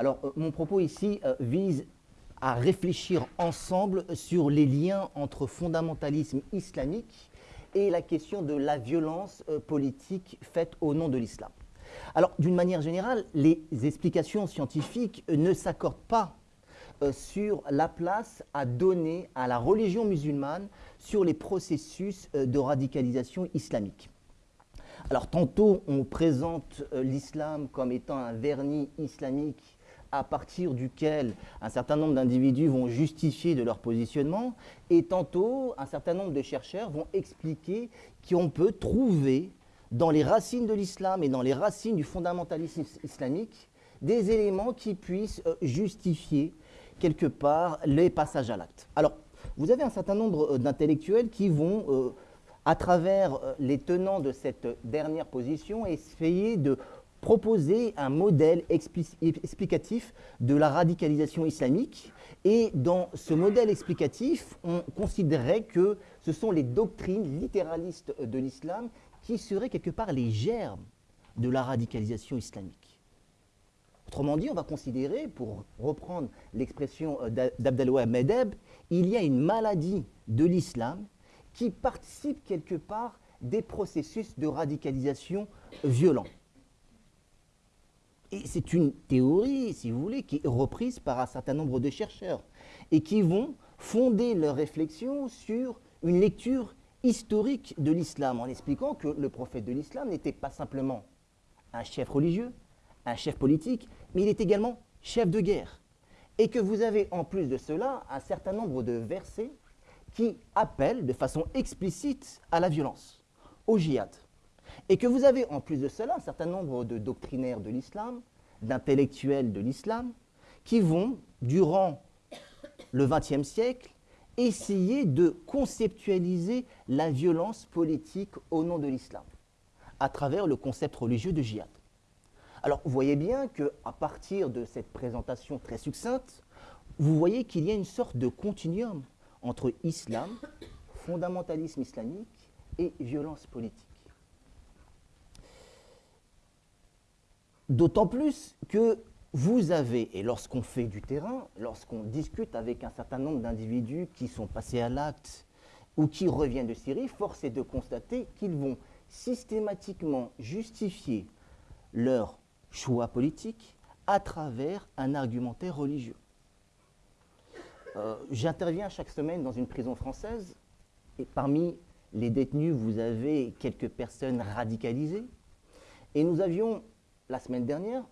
Alors, euh, mon propos ici euh, vise à réfléchir ensemble sur les liens entre fondamentalisme islamique et la question de la violence euh, politique faite au nom de l'islam. Alors, d'une manière générale, les explications scientifiques ne s'accordent pas sur la place à donner à la religion musulmane sur les processus de radicalisation islamique. Alors tantôt on présente l'islam comme étant un vernis islamique à partir duquel un certain nombre d'individus vont justifier de leur positionnement, et tantôt un certain nombre de chercheurs vont expliquer qu'on peut trouver dans les racines de l'islam et dans les racines du fondamentalisme islamique des éléments qui puissent euh, justifier quelque part les passages à l'acte. Alors, vous avez un certain nombre euh, d'intellectuels qui vont, euh, à travers les tenants de cette dernière position, essayer de proposer un modèle explicatif de la radicalisation islamique. Et dans ce modèle explicatif, on considérait que ce sont les doctrines littéralistes de l'islam qui seraient quelque part les germes de la radicalisation islamique. Autrement dit, on va considérer, pour reprendre l'expression euh, d'Abdelwahab Medeb, il y a une maladie de l'islam qui participe quelque part des processus de radicalisation violents. Et c'est une théorie, si vous voulez, qui est reprise par un certain nombre de chercheurs et qui vont fonder leurs réflexions sur une lecture historique de l'islam en expliquant que le prophète de l'islam n'était pas simplement un chef religieux, un chef politique, mais il est également chef de guerre. Et que vous avez en plus de cela un certain nombre de versets qui appellent de façon explicite à la violence, au djihad. Et que vous avez en plus de cela un certain nombre de doctrinaires de l'islam, d'intellectuels de l'islam, qui vont, durant le XXe siècle, essayer de conceptualiser la violence politique au nom de l'islam, à travers le concept religieux de djihad. Alors, vous voyez bien qu'à partir de cette présentation très succincte, vous voyez qu'il y a une sorte de continuum entre islam, fondamentalisme islamique et violence politique. D'autant plus que vous avez, et lorsqu'on fait du terrain, lorsqu'on discute avec un certain nombre d'individus qui sont passés à l'acte ou qui reviennent de Syrie, force est de constater qu'ils vont systématiquement justifier leur choix politique à travers un argumentaire religieux. Euh, j'interviens chaque semaine dans une prison française et parmi les détenus, vous avez quelques personnes radicalisées. Et nous avions la semaine dernière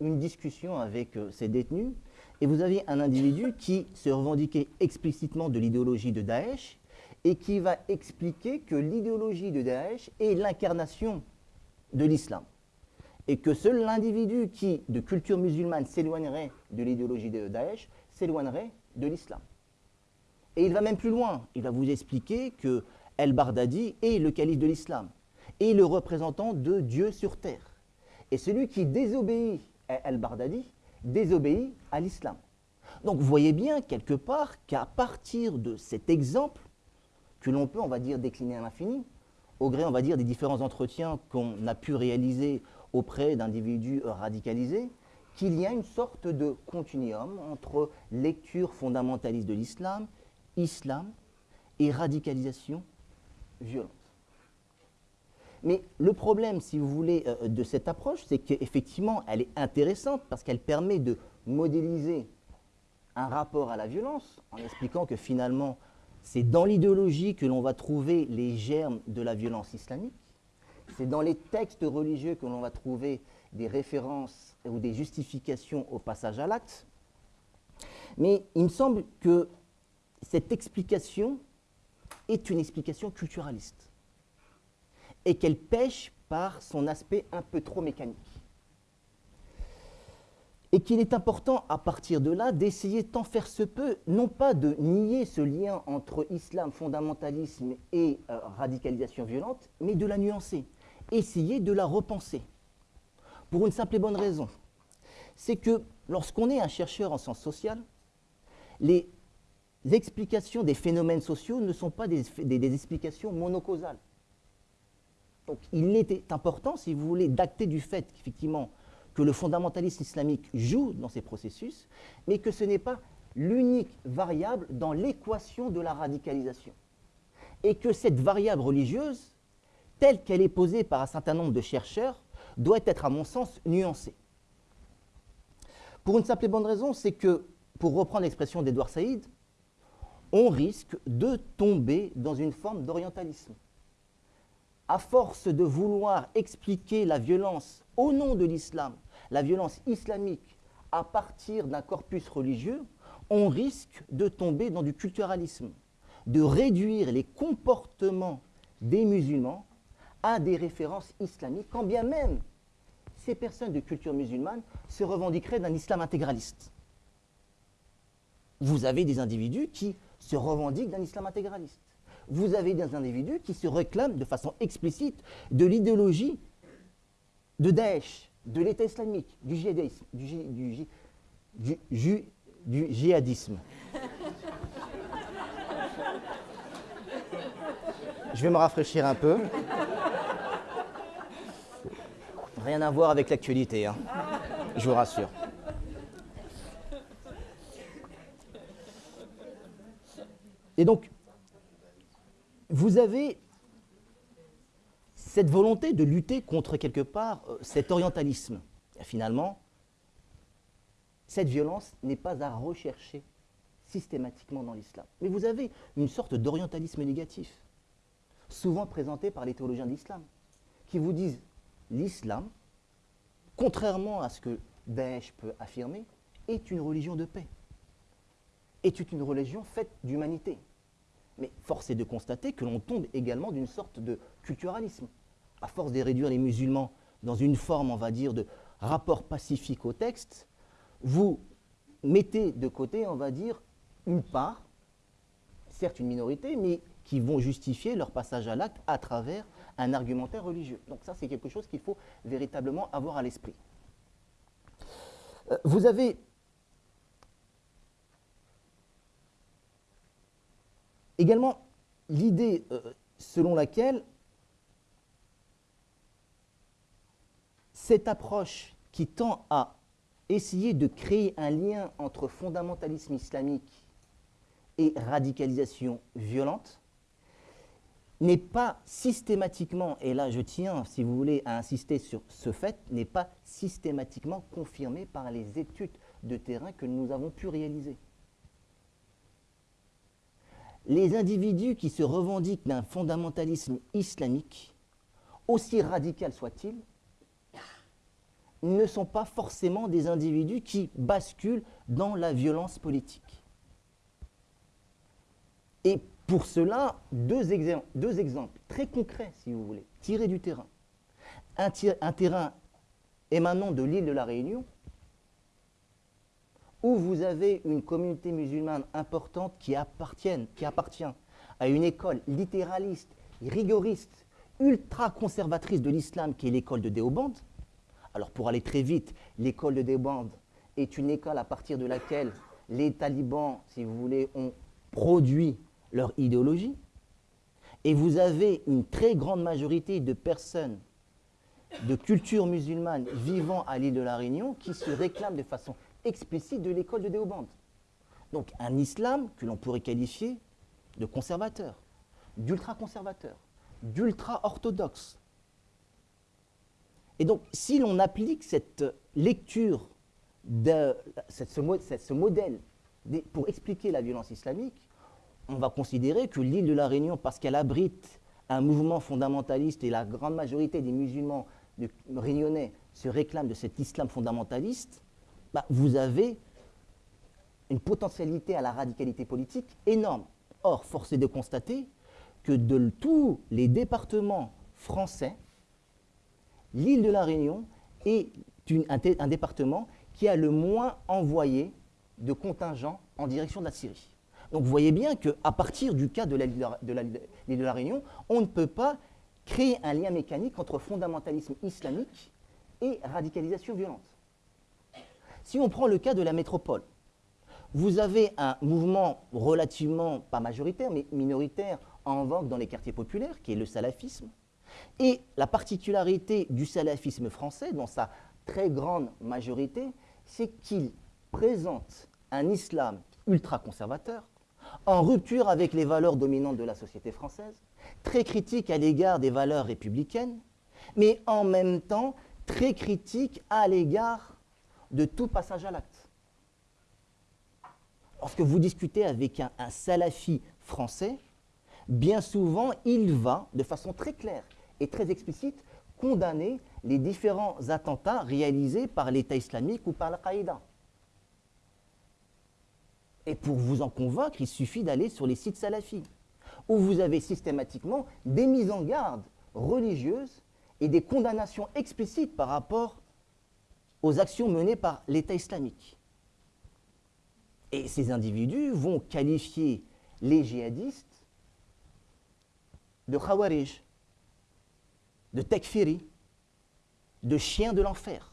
une discussion avec euh, ces détenus et vous aviez un individu qui se revendiquait explicitement de l'idéologie de Daesh et qui va expliquer que l'idéologie de Daesh est l'incarnation de l'islam et que seul l'individu qui, de culture musulmane, s'éloignerait de l'idéologie de Daesh, s'éloignerait de l'islam. Et il va même plus loin, il va vous expliquer que El-Bardadi est le calife de l'islam et le représentant de Dieu sur terre. Et celui qui désobéit à Al-Bardadi désobéit à l'islam. Donc vous voyez bien quelque part qu'à partir de cet exemple, que l'on peut, on va dire, décliner à l'infini, au gré, on va dire, des différents entretiens qu'on a pu réaliser auprès d'individus radicalisés, qu'il y a une sorte de continuum entre lecture fondamentaliste de l'islam, islam et radicalisation violente. Mais le problème, si vous voulez, euh, de cette approche, c'est qu'effectivement, elle est intéressante parce qu'elle permet de modéliser un rapport à la violence en expliquant que finalement, c'est dans l'idéologie que l'on va trouver les germes de la violence islamique. C'est dans les textes religieux que l'on va trouver des références ou des justifications au passage à l'acte. Mais il me semble que cette explication est une explication culturaliste et qu'elle pêche par son aspect un peu trop mécanique. Et qu'il est important, à partir de là, d'essayer tant faire se peut, non pas de nier ce lien entre islam, fondamentalisme et euh, radicalisation violente, mais de la nuancer, essayer de la repenser. Pour une simple et bonne raison, c'est que lorsqu'on est un chercheur en sciences sociales, les explications des phénomènes sociaux ne sont pas des, des explications monocausales. Donc il était important, si vous voulez, d'acter du fait qu'effectivement que le fondamentalisme islamique joue dans ces processus, mais que ce n'est pas l'unique variable dans l'équation de la radicalisation. Et que cette variable religieuse, telle qu'elle est posée par un certain nombre de chercheurs, doit être, à mon sens, nuancée. Pour une simple et bonne raison, c'est que, pour reprendre l'expression d'Edouard Saïd, on risque de tomber dans une forme d'orientalisme. À force de vouloir expliquer la violence au nom de l'islam, la violence islamique, à partir d'un corpus religieux, on risque de tomber dans du culturalisme, de réduire les comportements des musulmans à des références islamiques, quand bien même ces personnes de culture musulmane se revendiqueraient d'un islam intégraliste. Vous avez des individus qui se revendiquent d'un islam intégraliste. Vous avez des individus qui se réclament de façon explicite de l'idéologie de Daesh, de l'État islamique, du djihadisme, du, du, du. Je vais me rafraîchir un peu. Rien à voir avec l'actualité, hein. je vous rassure. Et donc, vous avez cette volonté de lutter contre quelque part euh, cet orientalisme. Finalement, cette violence n'est pas à rechercher systématiquement dans l'islam. Mais vous avez une sorte d'orientalisme négatif, souvent présenté par les théologiens de l'islam, qui vous disent l'islam, contrairement à ce que Daesh peut affirmer, est une religion de paix, est une religion faite d'humanité. Mais force est de constater que l'on tombe également d'une sorte de culturalisme. À force de réduire les musulmans dans une forme, on va dire, de rapport pacifique au texte, vous mettez de côté, on va dire, une part, certes une minorité, mais qui vont justifier leur passage à l'acte à travers un argumentaire religieux. Donc ça, c'est quelque chose qu'il faut véritablement avoir à l'esprit. Euh, vous avez également l'idée euh, selon laquelle cette approche qui tend à essayer de créer un lien entre fondamentalisme islamique et radicalisation violente n'est pas systématiquement, et là je tiens, si vous voulez, à insister sur ce fait, n'est pas systématiquement confirmé par les études de terrain que nous avons pu réaliser. Les individus qui se revendiquent d'un fondamentalisme islamique, aussi radical soit-il, ne sont pas forcément des individus qui basculent dans la violence politique. Et pour cela, deux, exemples très concrets, si vous voulez, tirés du terrain. Un, un terrain émanant de l'île de la Réunion, où vous avez une communauté musulmane importante qui, qui appartient à une école littéraliste, rigoriste, ultra conservatrice de l'islam, qui est l'école de Déoband, alors pour aller très vite, l'école de Débande est une école à partir de laquelle les talibans, si vous voulez, ont produit leur idéologie. Et vous avez une très grande majorité de personnes de culture musulmane vivant à l'île de la Réunion qui se réclament de façon explicite de l'école de Déoband. Donc un islam que l'on pourrait qualifier de conservateur, d'ultra-conservateur, d'ultra-orthodoxe, et donc, si l'on applique cette lecture, de, ce, modèle pour expliquer la violence islamique, on va considérer que l'île de la Réunion, parce qu'elle abrite un mouvement fondamentaliste et la grande majorité des musulmans réunionnais se réclament de cet islam fondamentaliste, bah, vous avez une potentialité à la radicalité politique énorme. Or, force est de constater que de tous les départements français, l'île de la Réunion est un, département qui a le moins envoyé de contingents en direction de la Syrie. Donc vous voyez bien qu'à partir du cas de l'île de, de, la Réunion, on ne peut pas créer un lien mécanique entre fondamentalisme islamique et radicalisation violente. Si on prend le cas de la métropole, vous avez un mouvement relativement, pas majoritaire, mais minoritaire, en vogue dans les quartiers populaires, qui est le salafisme, et la particularité du salafisme français, dans sa très grande majorité, c'est qu'il présente un islam ultra-conservateur, en rupture avec les valeurs dominantes de la société française, très critique à l'égard des valeurs républicaines, mais en même temps très critique à l'égard de tout passage à l'acte. Lorsque vous discutez avec un, salafi français, bien souvent, il va, de façon très claire et très explicite, condamner les différents attentats réalisés par l'État islamique ou par Al-Qaïda. Et pour vous en convaincre, il suffit d'aller sur les sites salafis, où vous avez systématiquement des mises en garde religieuses et des condamnations explicites par rapport aux actions menées par l'État islamique. Et ces individus vont qualifier les djihadistes de khawarij, de tekfiri, de chiens de l'enfer.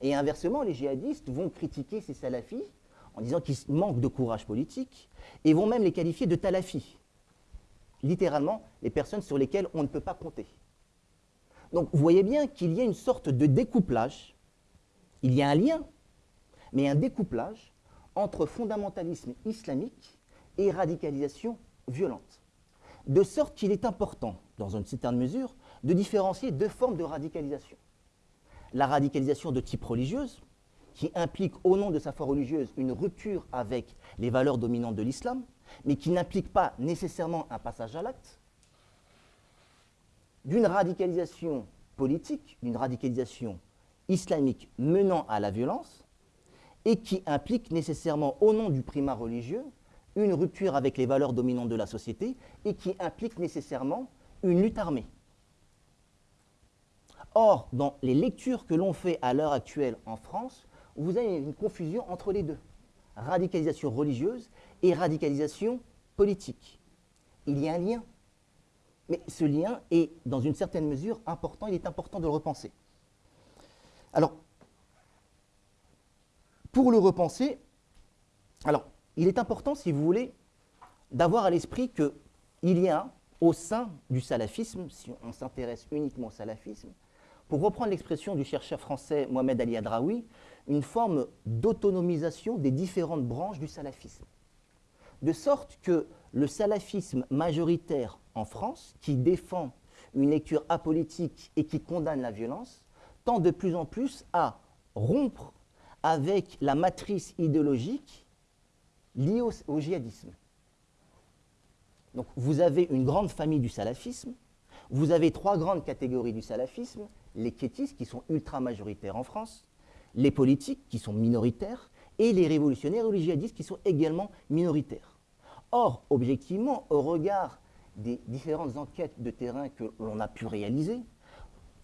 Et inversement, les djihadistes vont critiquer ces salafis en disant qu'ils manquent de courage politique et vont même les qualifier de talafis. Littéralement, les personnes sur lesquelles on ne peut pas compter. Donc vous voyez bien qu'il y a une sorte de découplage, il y a un lien, mais un découplage entre fondamentalisme islamique et radicalisation violente. De sorte qu'il est important, dans une certaine mesure, de différencier deux formes de radicalisation. La radicalisation de type religieuse, qui implique au nom de sa foi religieuse une rupture avec les valeurs dominantes de l'islam, mais qui n'implique pas nécessairement un passage à l'acte, d'une radicalisation politique, d'une radicalisation islamique menant à la violence, et qui implique nécessairement au nom du primat religieux une rupture avec les valeurs dominantes de la société, et qui implique nécessairement une lutte armée. Or, dans les lectures que l'on fait à l'heure actuelle en France, vous avez une confusion entre les deux. Radicalisation religieuse et radicalisation politique. Il y a un lien. Mais ce lien est, dans une certaine mesure, important. Il est important de le repenser. Alors, pour le repenser, alors, il est important, si vous voulez, d'avoir à l'esprit qu'il y a, au sein du salafisme, si on s'intéresse uniquement au salafisme, pour reprendre l'expression du chercheur français Mohamed Ali Adraoui, une forme d'autonomisation des différentes branches du salafisme. De sorte que le salafisme majoritaire en France, qui défend une lecture apolitique et qui condamne la violence, tend de plus en plus à rompre avec la matrice idéologique liée au, au djihadisme. Donc vous avez une grande famille du salafisme, vous avez trois grandes catégories du salafisme, les kétistes qui sont ultra majoritaires en France, les politiques qui sont minoritaires et les révolutionnaires ou les djihadistes qui sont également minoritaires. Or, objectivement, au regard des différentes enquêtes de terrain que l'on a pu réaliser,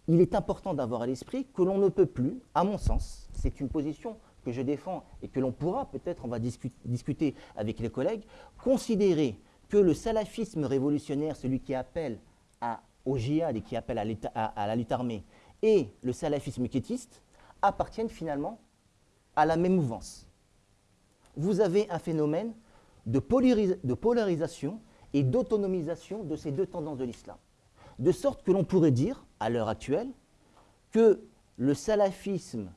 il est important d'avoir à l'esprit que l'on ne peut plus, à mon sens, c'est une position que je défends et que l'on pourra peut-être, on va discuter avec les collègues, considérer que le salafisme révolutionnaire, celui qui appelle au djihad et qui appelle à, à la lutte armée, et le salafisme kétiste, appartiennent finalement à la même mouvance. Vous avez un phénomène de, polarisation et d'autonomisation de ces deux tendances de l'islam. De sorte que l'on pourrait dire, à l'heure actuelle, que le salafisme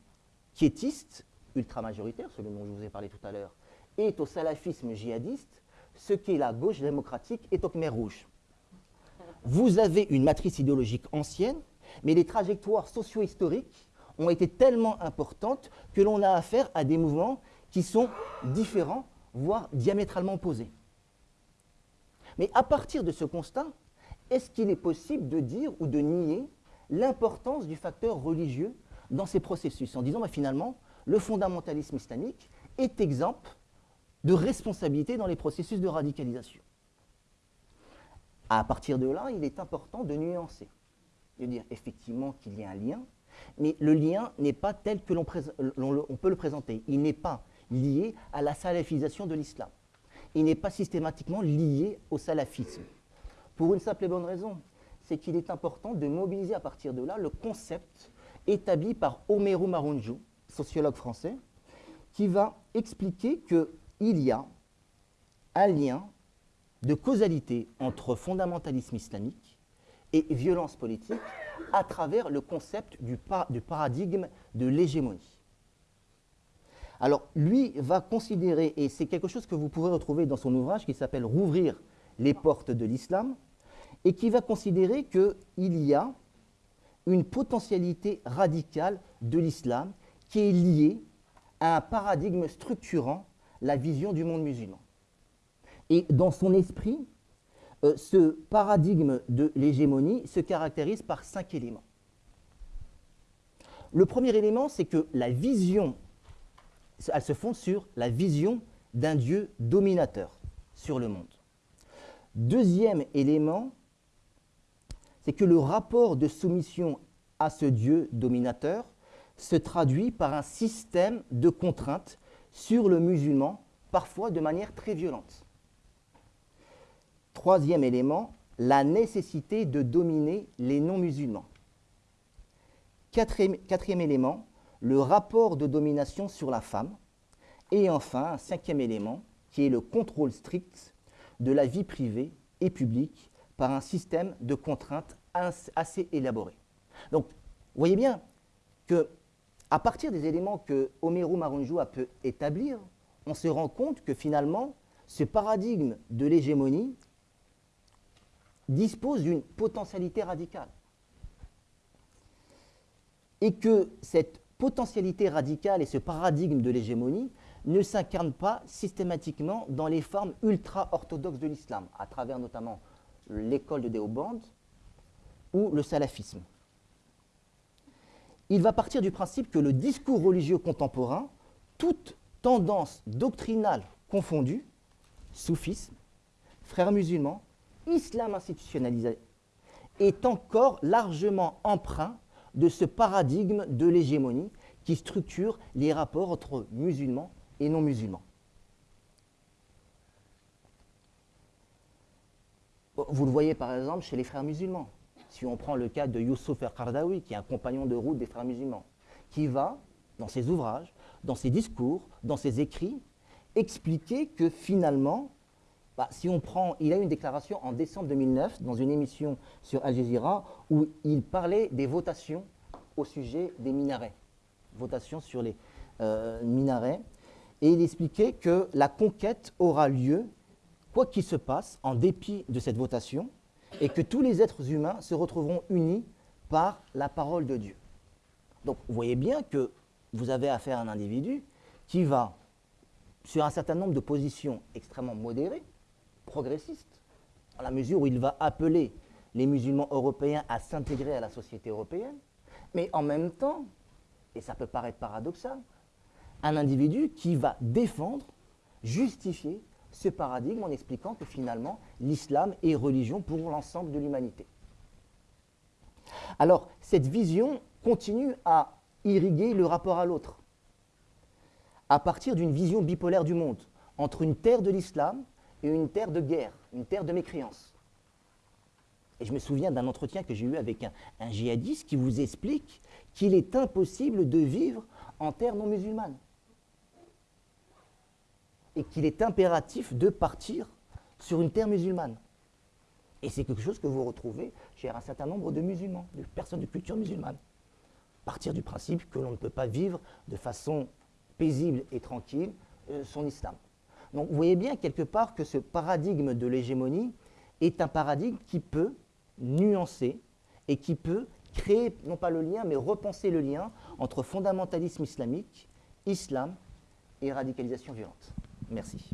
quiétiste, ultra-majoritaire, celui dont je vous ai parlé tout à l'heure, est au salafisme djihadiste ce qu'est la gauche démocratique est au Khmer rouge. Vous avez une matrice idéologique ancienne, mais les trajectoires socio-historiques ont été tellement importantes que l'on a affaire à des mouvements qui sont différents, voire diamétralement opposés. Mais à partir de ce constat, est-ce qu'il est possible de dire ou de nier l'importance du facteur religieux dans ces processus en disant bah, finalement, le fondamentalisme islamique est exemple de responsabilité dans les processus de radicalisation? À partir de là, il est important de nuancer, de dire effectivement qu'il y a un lien, mais le lien n'est pas tel que l'on peut le présenter. Il n'est pas lié à la salafisation de l'islam. Il n'est pas systématiquement lié au salafisme. Pour une simple et bonne raison, c'est qu'il est important de mobiliser à partir de là le concept établi par Omeru Marunju, sociologue français, qui va expliquer qu'il y a un lien de causalité entre fondamentalisme islamique et violence politique à travers le concept du paradigme de l'hégémonie. Alors, lui va considérer, et c'est quelque chose que vous pourrez retrouver dans son ouvrage qui s'appelle Rouvrir les portes de l'islam, et qui va considérer qu'il y a une potentialité radicale de l'islam qui est liée à un paradigme structurant la vision du monde musulman. Et dans son esprit, euh, ce paradigme de l'hégémonie se caractérise par cinq éléments. Le premier élément, c'est que la vision, elle se fonde sur la vision d'un Dieu dominateur sur le monde. Deuxième élément, c'est que le rapport de soumission à ce Dieu dominateur se traduit par un système de contraintes sur le musulman, parfois de manière très violente. Troisième élément, la nécessité de dominer les non-musulmans. Quatrième, élément, le rapport de domination sur la femme. Et enfin, un cinquième élément, qui est le contrôle strict de la vie privée et publique par un système de contraintes assez élaboré. Donc, vous voyez bien que à partir des éléments que Omeru Marunjou pu établir, on se rend compte que finalement, ce paradigme de l'hégémonie dispose d'une potentialité radicale. Et que cette potentialité radicale et ce paradigme de l'hégémonie ne s'incarnent pas systématiquement dans les formes ultra-orthodoxes de l'islam, à travers notamment l'école de Déoband ou le salafisme. Il va partir du principe que le discours religieux contemporain, toute tendance doctrinale confondue, soufisme, frères musulmans, islam institutionnalisé, est encore largement empreint de ce paradigme de l'hégémonie qui structure les rapports entre musulmans et non musulmans. Vous le voyez par exemple chez les frères musulmans. Si on prend le cas de Youssouf El-Qardawi, qui est un compagnon de route des frères musulmans, qui va, dans ses ouvrages, dans ses discours, dans ses écrits, expliquer que finalement, bah, si on prend, il a eu une déclaration en décembre 2009 dans une émission sur Al Jazeera où il parlait des votations au sujet des minarets, votations sur les euh, minarets, et il expliquait que la conquête aura lieu, quoi qu'il se passe, en dépit de cette votation, et que tous les êtres humains se retrouveront unis par la parole de Dieu. Donc vous voyez bien que vous avez affaire à un individu qui va, sur un certain nombre de positions extrêmement modérées, progressistes, à la mesure où il va appeler les musulmans européens à s'intégrer à la société européenne, mais en même temps, et ça peut paraître paradoxal, un individu qui va défendre, justifier ce paradigme en expliquant que finalement l'islam est religion pour l'ensemble de l'humanité. Alors, cette vision continue à irriguer le rapport à l'autre, à partir d'une vision bipolaire du monde, entre une terre de l'islam une terre de guerre, une terre de mécréance. Et je me souviens d'un entretien que j'ai eu avec un, un djihadiste qui vous explique qu'il est impossible de vivre en terre non musulmane et qu'il est impératif de partir sur une terre musulmane. Et c'est quelque chose que vous retrouvez chez un certain nombre de musulmans, de personnes de culture musulmane. Partir du principe que l'on ne peut pas vivre de façon paisible et tranquille euh, son islam. Donc vous voyez bien quelque part que ce paradigme de l'hégémonie est un paradigme qui peut nuancer et qui peut créer, non pas le lien, mais repenser le lien entre fondamentalisme islamique, islam et radicalisation violente. Merci.